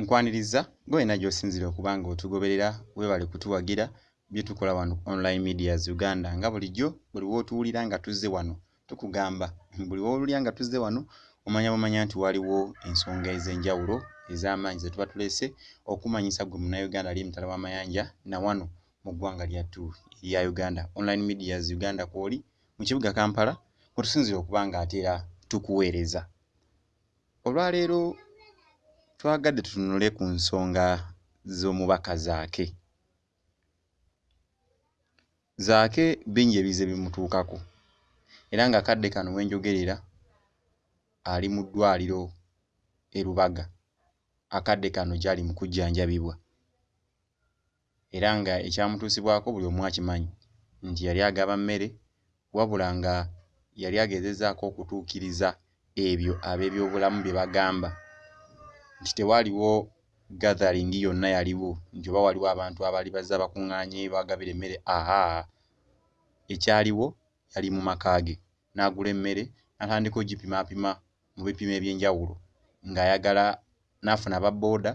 nkwaniriza gwena gy'osinzire okuba nga otugoberera weebale kutuwagira bye tukola wano online medias uganda nga bulijjo buli w'otuwulira nga tuzze wano tukugamba. Buli w'owulira nga tuzze wano omanya bumanya nti waliwo ensonga ez'enjawulo ez'amaanyi ze tuba tuleese okumanyisa ggwe munnayuganda ali emitala w'amayanja na wano mu ggwanga lyattu erya uganda. Online medias uganda kw'oli mu kibuga kampala kwe tusinzire okuba nga ate era tukuweereza. Olwaleero twagadde tutunule ku nsonga z'omubaka zaake. Zaake bingi ebize bimutuukako era nga kadde kano we njogerera ali mu ddwaliro e Lubaga. Akadde kano gy'ali mu kujjanjabibwa era nga ekyamutuusibwako buli omu akimanyi nti yali agaba mmere wabula nga yali agezezzaako okutuukiriza ebyo ab'ebyobulamu bye bagamba nti tewaaliwo gathering yonna yaliwo. Nti oba waliwo abantu abaali bazze abakuŋŋaanye bagabira emmere ahaa ekyaliwo yali mu maka ge n'agula emmere n'atandika ogipimaapima mu bipimo eby'enjawulo. Ng'ayagala n'afuna ababbooda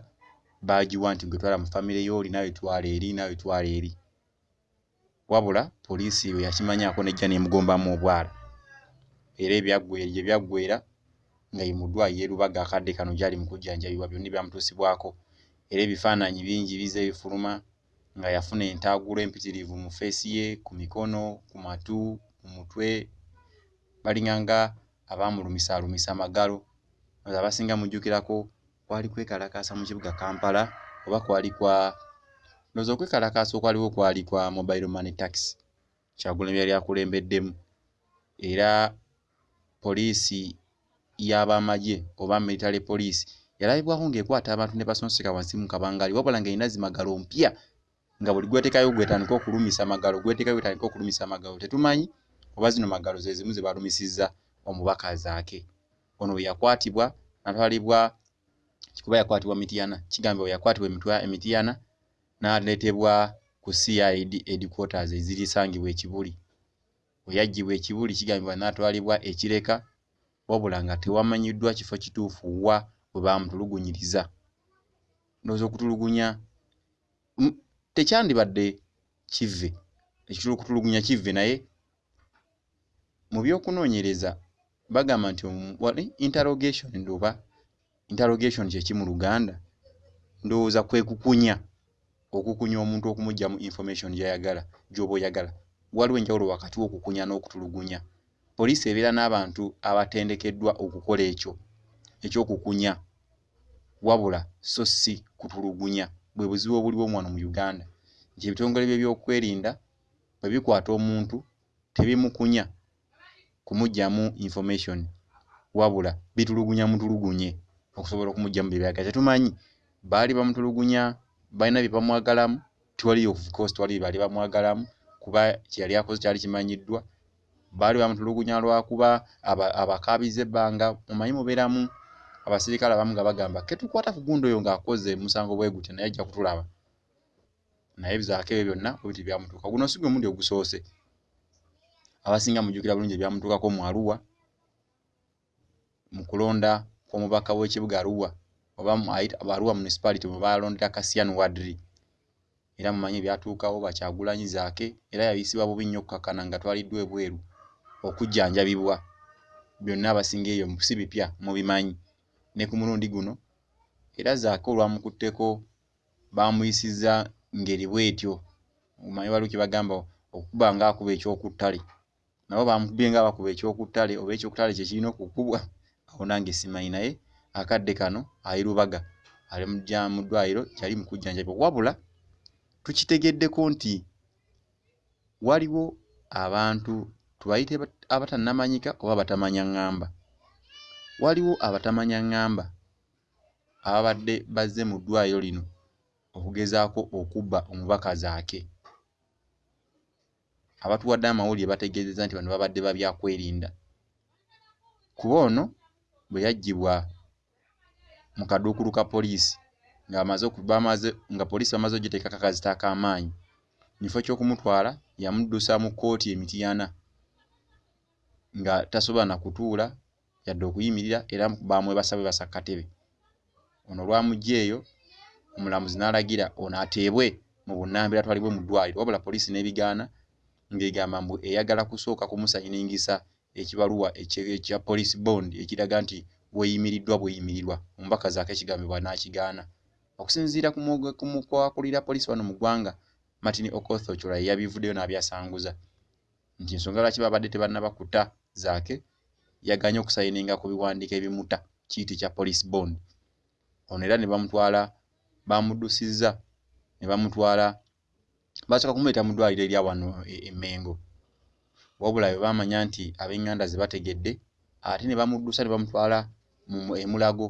baagiwa nti gwe twala mu famire y'oli naawe twala eri naawe twala eri. Wabula poliisi bwe yakimanyaako n'ejja n'emugombamu obwala. Era ebyaggwera gye byaggwera nga ye mu ddwaliro e Lubaga akadde kano gy'ali mu kujjanjabibwa byonna byamutuusibwako era ebifaananyi bingi bize bifuluma nga yafuna entaagulo empitirivu mu ffeesi ye ku mikono ku matu ku mutwe. Balinganga abaamulumisaalumisa amagalo. Ndowooza abasinga mujjukirako kwali kwekalakaasa mu kibuga Kampala oba kwali kwa ndowooza okwekalakaasa okwaliwo kwali kwa mobile money tax. Kyagulanyi yali akulembeddemu era poliisi y'abamagye oba military police. Yalabibwako ng'ekwata abantu ne basonseka wansi mu kabangali wabula ng'erina zimagalo mpya nga buli gwetekayo gwetandika okulumisa magalo gwetekayo gwetandika okulumisa magalo tetumanyi? Oba zino magalo ze zimu ze balumisizza omubaka azaake ono bwe yakwatibwa n'atwalibwa kuba yakwatibwa Mityana kigambibwa bwe yakwatibwa emitwa Emityana n'aleetebwa ku CID headquarters ezirisangibwa e Kibuli bwe yaggyibwa e Kibuli kigambibwa n'atwalibwa e Kireka wabula nga tewamanyiddwa kifo kituufu wa we baamutulugunyiriza. Ndowooza okutulugunya tekyandibadde kivve ekitulukutulugunya kivve naye mu by'okunoonyereza bagamba nti wali interrogation ndoba interrogation kye ki mu Luganda? Ndowooza kwe kukunya okukunya omuntu okumuggyamu information gy'ayagala gy'oba oyagala. Waliwo enjawulo wakati w'okukunya n'okutulugunya poliisi ebeera n'abantu abatendekeddwa okukola ekyo ekyokukunya. Wabula so si kutulugunya. Bwe buzibu obuliwo omwano mu Uganda. Nti ebitongole by'ebyokwerinda bwe bikwata omuntu tebimukunya kumuggyamu information. Wabula bitulugunya mutulugunye okusobola okumuggyamu bye byagala. Tetumanyi baali bamutulugunya balina bye bamwagalamu tiwali of course tewali bye baali bamwagalamu kuba kye yali akoze kyali kimanyiddwa baali bamutulugunya lwakuba abakaabiza ebbanga. Mumanyi mubeeramu abasirikale abamu nga bagamba ketukwata ku gundi oyo ng'akoze musango bwe gutyo naye ajja kutulaba. Naye bizaako ebyo byonna bwe biti byamutuuka. Guno si gwe mulundi ogusoose. Abasinga mujjukira bulungi ebyamutuukako mu Arua mu kulonda kw'omubaka w'ekibuga Arua oba Arua municipality mwe baalondera Kasyan Wadri. Era mumanyi ebyatuukawo Bakyagulanyi zaake era yayisibwa bubi nnyo okkakkana nga twaliddwa ebweru okujjanjabibwa. Byonna abasinga eyo si bipya mubimanyi. Ne ku mulundi guno era zaake olwamukutteko baamuyisizza ngeri bw'etyo. Omanyi waliwo kye bagamba okukuba ng'akuba ekyokuttale. Nabo bamukubye nga abakuba ekyokuttale oba ekyokuttale kye kirina okukubwa awo nange simanyi naye. Akadde kano ali Lubaga ali mu ddwaliro yali mu kujjanjabibwa. Wabula tukitegeddeko nti waliwo abantu tubayite abatannamanyika oba abatamanya ŋŋamba. Waliwo abatamanya ŋŋamba ababadde bazze mu ddwaliro lino okugezaako okubba omubaka zaake. Abatuwadde amawulire bategeezezza nti bano babadde ba byakwerinda. Kuba ono bwe yaggyibwa mu kaduukulu ka poliisi ng'amaze bamaze nga poliisi bamaze oggiteekako akazita ak'amaanyi mu kifo ky'okumutwala yamuddusa mu kkooti e Mityana nga tasobola na kutuula yadde okuyimirira era baamwebasa bwebasa ku katebe. Ono olwamuggya eyo omulamuzi n'alagira ono ateebwe mu bunnambiro atwalibwe mu ddwaliro. Wabula poliisi n'ebigaana ng'egamba mbu eyagala kusooka kumusayiningisa ekibaluwa ekya police bond ekiraga nti weeyimiriddwa bweyimirirwa. Omubaka zaako ekigambibwa n'akigaana. Okusinziira ku mukwakulira poliisi wano mu ggwanga martin okoth ochola yeyabivuddeyo n'abyasanguza. Nti ensonga lwaki babadde tebannabakuta zaake yaganye okusayininga ku biwandiiko ebimuta kiyiti kya police bond. Ono era ne bamutwala bamuddusizza ne bamutwala basooka kumuleeta mu ddwaliro erya wano emmengo wabula bwe baamanya nti ab'eŋŋanda ze bategedde ate ne bamuddusa ne bamutwala emulago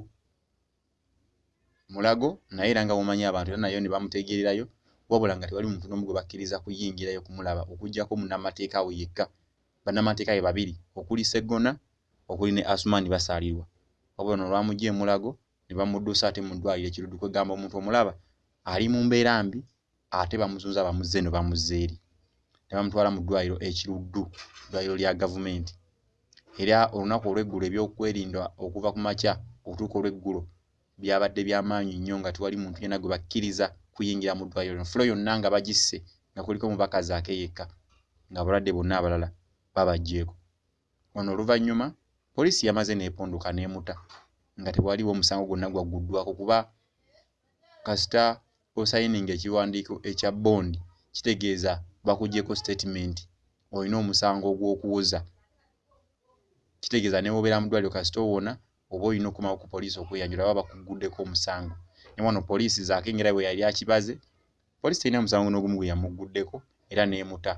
mulago. Naye era nga mumanyi abantu era nayo ne bamutegererayo wabula nga tewali muntu n'omu gwe bakkiriza kuyingirayo kumulaba okuggyako munnamateeka we yekka bannamateeka be babiri okuli sseggona okuli ne asumani basaalirwa. Wabula no olwamugja emulago ne bamuddusa ate mu ddwaliro ekiruddu kwegamba omuntu omulaba ali mu mbeera mbi ate bamuzunza bamuzze eno bamuzza eri. Ne bamutwala mu ddwaliro ekiruddu ddwaliro lya gavumenti. Era olunaku olw'eggulo ebyokwerinda okuva ku makya okutuuka olw'eggulo byabadde by'amaanyi nnyo nga tewali muntu yenna gwe bakkiriza kuyingira mu ddwaliro. Lino fulo yonna nga bagisse nga kuliko mubaka zaake yekka ng'abalwadde bonna abalala babaggyeko. Ono oluvannyuma poliisi yamaze n'epondoka n'emuta nga tewaliwo omusango gwonna gwagguddwako kuba kasita osayininga ekiwandiiko ekya bondi kitegeeza bakuggyeko statement olina omusango ogw'okuwoza. Kitegeeza ne wobeera mu ddwaliro kasita owona oba olina okumawo ku poliisi okweyanjula baba bakugguddeko omusango. Ne wano poliisi zaake ngera bwe yali akibaze poliisi terina musango n'ogumu gwe yamugguddeko era n'emuta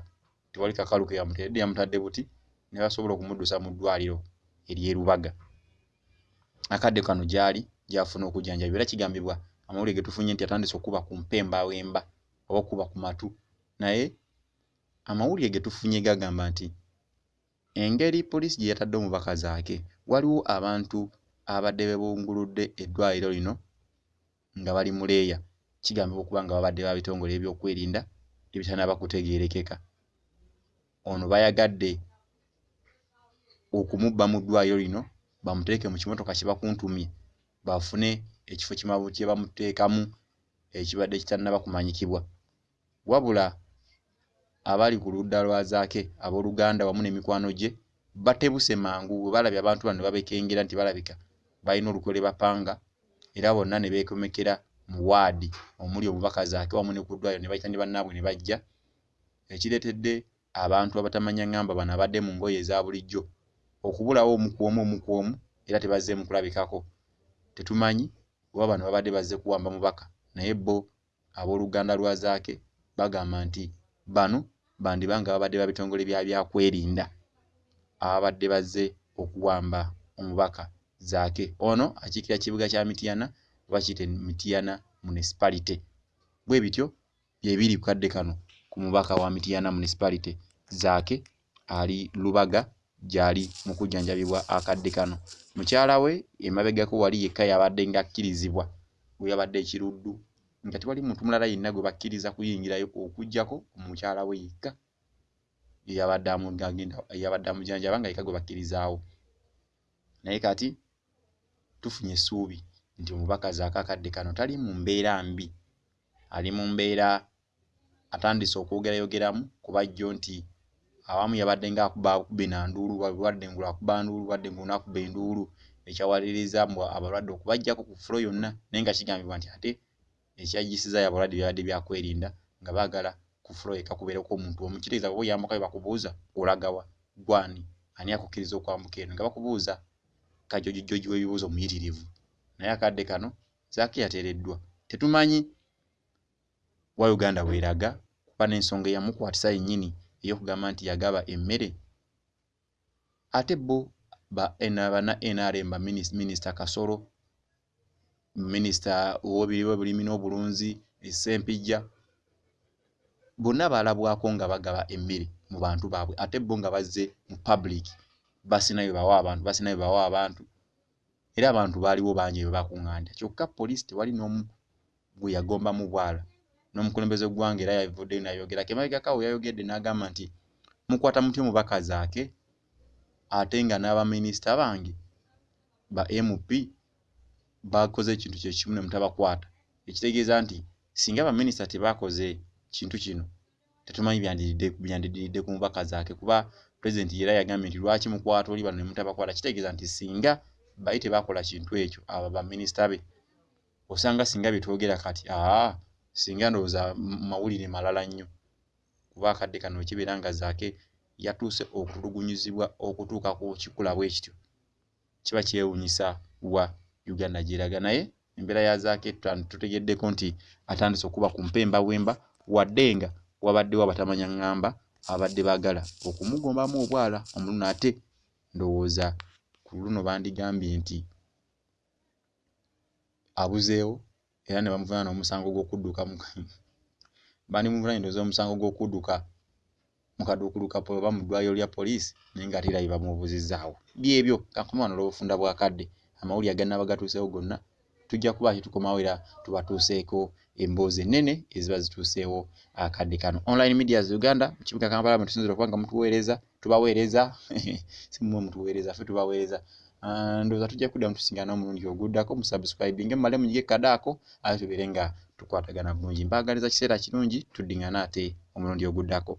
tewali kakalu ke yamutedde yamutadde buti ne basobola okumuddusa mu ddwaliro ery'erubaga akadde kano gy'ali gy'afuna okujjanjabibwa era kigambibwa amawulire ge tufunye nti atandise okuba ku mpembawemba oba okuba ku matu. Naye amawulire ge tufunye gagamba nti engeri poliisi gye yatadde omubaka zaake waliwo abantu abadde beebunguludde eddwaliro lino nga bali mu leeya. Kigambibwa okuba nga babadde ba bitongole ebyokwerinda ebitannaba kutegeerekeka ono bayagadde okumubba mu ddwaliro lino bamuteeke mu kimotoka kye bakuntumye bafune ekifo kye bamuteekamu ekibadde kitannaba kumanyikibwa. Wabula abali ku ludda lwa zaake abooluganda wamu n'emikwano gye batebuse mangu bwe balabye abantu bano ne babekengera nti balabika balina olukwe lwe bapanga era bonna ne beekomekera mu waadi omuli omubaka zaake wamu ne ku ddwaliro ne bayita ne bannaabwe ne bajja. Ekireetedde abantu abatamanya ŋŋamba bano abadde mu ngoye eza bulijjo okubulawo omu ku omu omu ku omu era tebazzeemu kulabikako. Tetumanyi oba bano babadde bazze kuwamba mubaka naye bo abooluganda lwa zaake bagamba nti bano bandiba nga babadde ba bitongole bya byakwerinda ababadde bazze okuwamba omubaka zaake. Ono akiikira kibuga kya mityana oba kiyite mityana municipality. Bwe bityo byebiri ku kadde kano ku mubaka wa mityana municipality zaake ali lubaga gy'ali mu kujjanjabibwa akadde kano. Mukyala we emabegako wali yekka yabadde nga akkirizibwa we yabadde ekiruddu. Nga tewali muntu mulala yenna gwe bakkiriza kuyingirayo okuggyako omukyala we yekka eyabadde amugagenda eyabadde amujjanjaba nga yekka gwe bakkirizaawo naye kati tufunye essuubi nti omubaka zaako akadde kano tali mu mbeera mbi. Ali mu mbeera atandise okwogerayogeramu kuba jjo nti awamu yabadde ng'akuba akuba enanduulu wadde ngulu akuba nduulu wadde ngulu n'akuba enduulu ekyawaliriza mbu abalwadde okubaggyako ku ffulo yonna naye nga kigambibwa nti ate ekyagisizayo abalwadde byabadde byakwerinda nga baagala ku ffulo yekka kubeereko omuntu omu kitegeeza bwe oyambukayo bakubuuza olagawa gwani ani akukkiriza okwambuka eno nga bakubuuza kajojijjoji w'ebibuuzo muyitirivu naye akadde kano zaake yateereddwa tetumanyi wa uganda bw'eraga kuba n'ensonga eyamukwatisa yennyini ey'okugamba nti yagaba emmere ate bo bana nrm ba minisita kasolo minisita ow'ebulimi n'obulunzi essempijja bonna baalabwako nga bagaba emmere mu bantu baabwe ate bo nga bazze mu public basinayo bawa abantu basinayo bawa abantu era abantu baaliwo bangi bwe bakuŋŋaanya. Kyokka poliisi tewali n'omu gwe yagombamu bwala n'omukulembeze gw'eggwanga era yavuddeyo n'ayogera kemabegakawo yayogedde n'agamba nti mukwata mutya omubaka zaake ate nga n'abaminisita bange ba mp bakoze ekintu kyekimu ne mutabakwata. Ekitegeeza nti singa baminisita tebaakoze kintu kino tetumanyi byandidiridde ku mubaka zaake kuba pulezidenti era yagambye nti lwaki mukwata oli bano ne mutabakwata? Kitegeeza nti singa bali tebaakola kintu ekyo abo baminisita be osanga singa byetwogera kati aa singa ndowooza mawulire malala nnyo. Kuba akadde kano wekibeera nga zaake yatuuse okutulugunyizibwa okutuuka ku kikula bwe kityo. Kiba kyewuunyisa wa uganda gyeraga naye embeera ya zaake tutegeddeko nti atandise okuba ku mpemba bwemba wadde nga wabaddewo abatamanya ŋŋamba abadde baagala okumugombamu obwala omuluno ate ndowooza ku luno bandigambye nti abuzeewo era ne bamuvunaana n'omusango gw'okudduka bandimuvunanye ndowooza omusango gw'okudduka mu kaduukulu oba mu ddwaliro lya poliisi naye nga ate era bye bamubuuzizzaawo byebyo kankome wano olw'obufunda bwa kadde amawulire agannaba gatuuseewo gonna tujja kuba kitukomawo era tubatuuseeko emboozi ennene eziba zituuseewo akadde kano. Online medias uganda mu kibuga kampala mwe tusinzira okuba nga mutuweereza tubaweereza simumwe mutuweereza ffe tubaweereza ndowooza tujja kuddamu tusingaana omulundi oguddako musubscribinge mumale munyige kadaako ate tubeere nga tukwatagana bulungi mbaagaliza kiseera kirungi tuddiŋŋana ate omulundi oguddako